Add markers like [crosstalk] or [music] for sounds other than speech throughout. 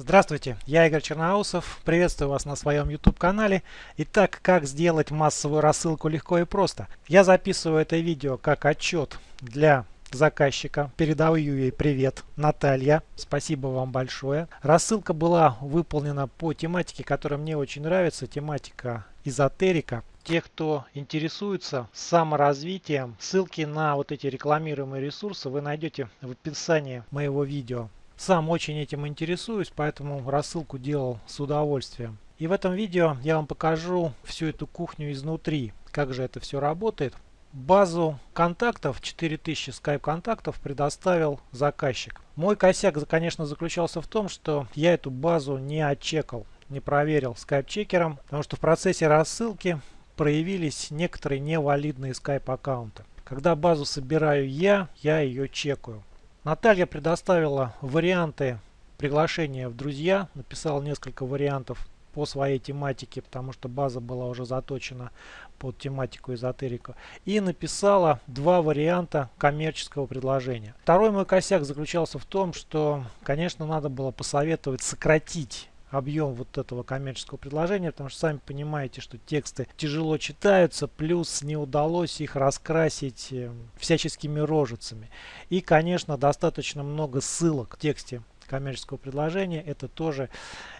Здравствуйте, я Игорь Черноусов, приветствую вас на своем YouTube канале. Итак, как сделать массовую рассылку легко и просто. Я записываю это видео как отчет для заказчика. Передаю ей привет, Наталья. Спасибо вам большое. Рассылка была выполнена по тематике, которая мне очень нравится. Тематика эзотерика. Те, кто интересуется саморазвитием, ссылки на вот эти рекламируемые ресурсы вы найдете в описании моего видео. Сам очень этим интересуюсь, поэтому рассылку делал с удовольствием. И в этом видео я вам покажу всю эту кухню изнутри, как же это все работает. Базу контактов, 4000 скайп-контактов предоставил заказчик. Мой косяк, конечно, заключался в том, что я эту базу не отчекал, не проверил скайп-чекером, потому что в процессе рассылки проявились некоторые невалидные скайп-аккаунты. Когда базу собираю я, я ее чекаю. Наталья предоставила варианты приглашения в друзья, написала несколько вариантов по своей тематике, потому что база была уже заточена под тематику эзотерика. И написала два варианта коммерческого предложения. Второй мой косяк заключался в том, что, конечно, надо было посоветовать сократить объем вот этого коммерческого предложения, потому что сами понимаете, что тексты тяжело читаются, плюс не удалось их раскрасить э, всяческими рожицами. И, конечно, достаточно много ссылок в тексте коммерческого предложения, это тоже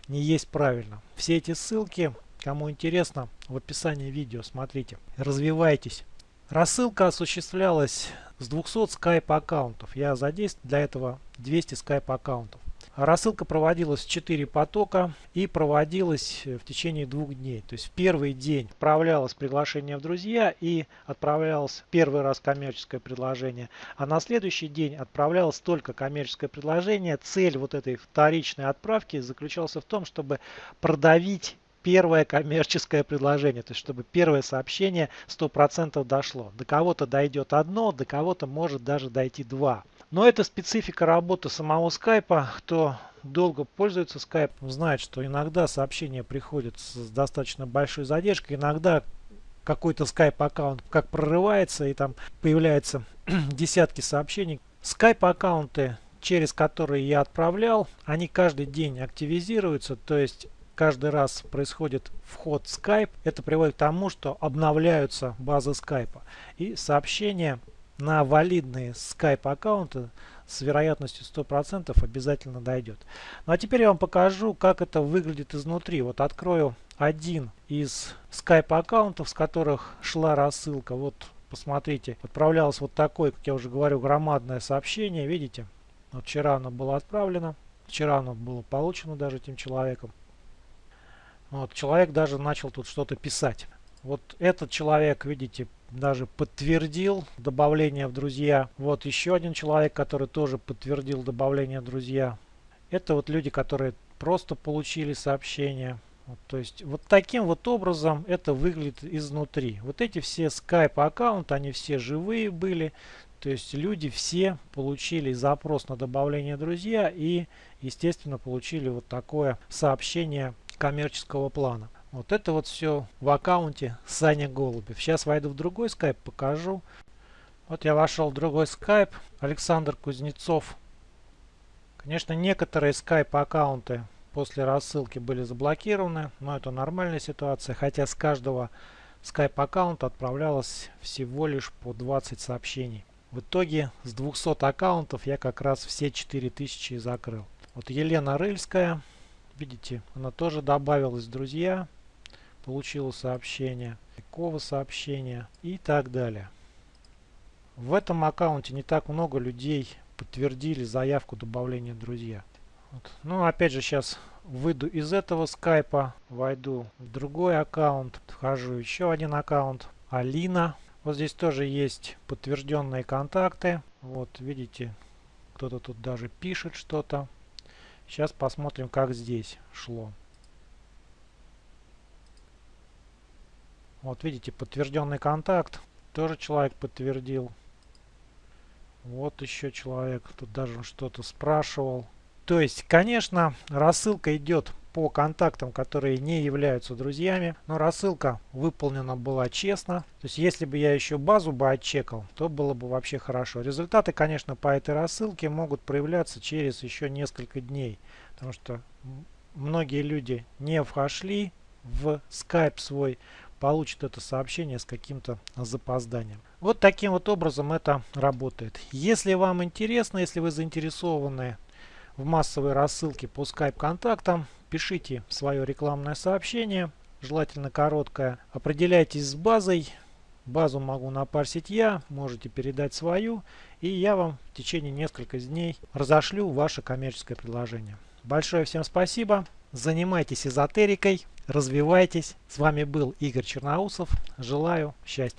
не есть правильно. Все эти ссылки, кому интересно, в описании видео смотрите. Развивайтесь. Рассылка осуществлялась с 200 скайп аккаунтов. Я задействовал для этого 200 скайп аккаунтов. Рассылка проводилась в 4 потока и проводилась в течение двух дней. То есть в первый день отправлялось приглашение в друзья и отправлялось первый раз коммерческое предложение. А на следующий день отправлялось только коммерческое предложение. Цель вот этой вторичной отправки заключалась в том, чтобы продавить первое коммерческое предложение, то есть чтобы первое сообщение 100% дошло. До кого-то дойдет одно, до кого-то может даже дойти два. Но это специфика работы самого скайпа. Кто долго пользуется скайпом, знает, что иногда сообщения приходят с достаточно большой задержкой. Иногда какой-то скайп аккаунт как прорывается и там появляются [clears throat] десятки сообщений. Скайп аккаунты, через которые я отправлял, они каждый день активизируются. То есть каждый раз происходит вход в Skype, это приводит к тому, что обновляются базы скайпа. И сообщения на валидные Skype аккаунты с вероятностью 100% обязательно дойдет. Ну а теперь я вам покажу, как это выглядит изнутри. Вот открою один из Skype аккаунтов, с которых шла рассылка. Вот посмотрите, отправлялось вот такое, как я уже говорю, громадное сообщение. Видите? Вот вчера оно было отправлено. Вчера оно было получено даже этим человеком. Вот, человек даже начал тут что-то писать. Вот этот человек, видите, даже подтвердил добавление в друзья. Вот еще один человек, который тоже подтвердил добавление в друзья. Это вот люди, которые просто получили сообщение. Вот, то есть вот таким вот образом это выглядит изнутри. Вот эти все Skype аккаунты, они все живые были. То есть люди все получили запрос на добавление друзья и естественно получили вот такое сообщение коммерческого плана. Вот это вот все в аккаунте Саня Голубев. Сейчас войду в другой скайп, покажу. Вот я вошел в другой скайп. Александр Кузнецов. Конечно, некоторые скайп аккаунты после рассылки были заблокированы, но это нормальная ситуация. Хотя с каждого скайп аккаунта отправлялось всего лишь по 20 сообщений. В итоге с 200 аккаунтов я как раз все 4000 закрыл. Вот Елена Рыльская, видите, она тоже добавилась в друзья получила сообщение, такого сообщения и так далее. В этом аккаунте не так много людей подтвердили заявку добавления друзья. Вот. Ну, опять же, сейчас выйду из этого скайпа, войду в другой аккаунт, вхожу еще один аккаунт, Алина. Вот здесь тоже есть подтвержденные контакты. Вот, видите, кто-то тут даже пишет что-то. Сейчас посмотрим, как здесь шло. Вот видите, подтвержденный контакт. Тоже человек подтвердил. Вот еще человек. Тут даже что-то спрашивал. То есть, конечно, рассылка идет по контактам, которые не являются друзьями. Но рассылка выполнена была честно. То есть если бы я еще базу бы отчекал, то было бы вообще хорошо. Результаты, конечно, по этой рассылке могут проявляться через еще несколько дней. Потому что многие люди не вошли в Skype свой, получат это сообщение с каким-то запозданием. Вот таким вот образом это работает. Если вам интересно, если вы заинтересованы в массовой рассылке по Skype контактам, пишите свое рекламное сообщение, желательно короткое. Определяйтесь с базой. Базу могу напарсить я, можете передать свою, и я вам в течение нескольких дней разошлю ваше коммерческое предложение. Большое всем спасибо. Занимайтесь эзотерикой, развивайтесь. С вами был Игорь Черноусов. Желаю счастья.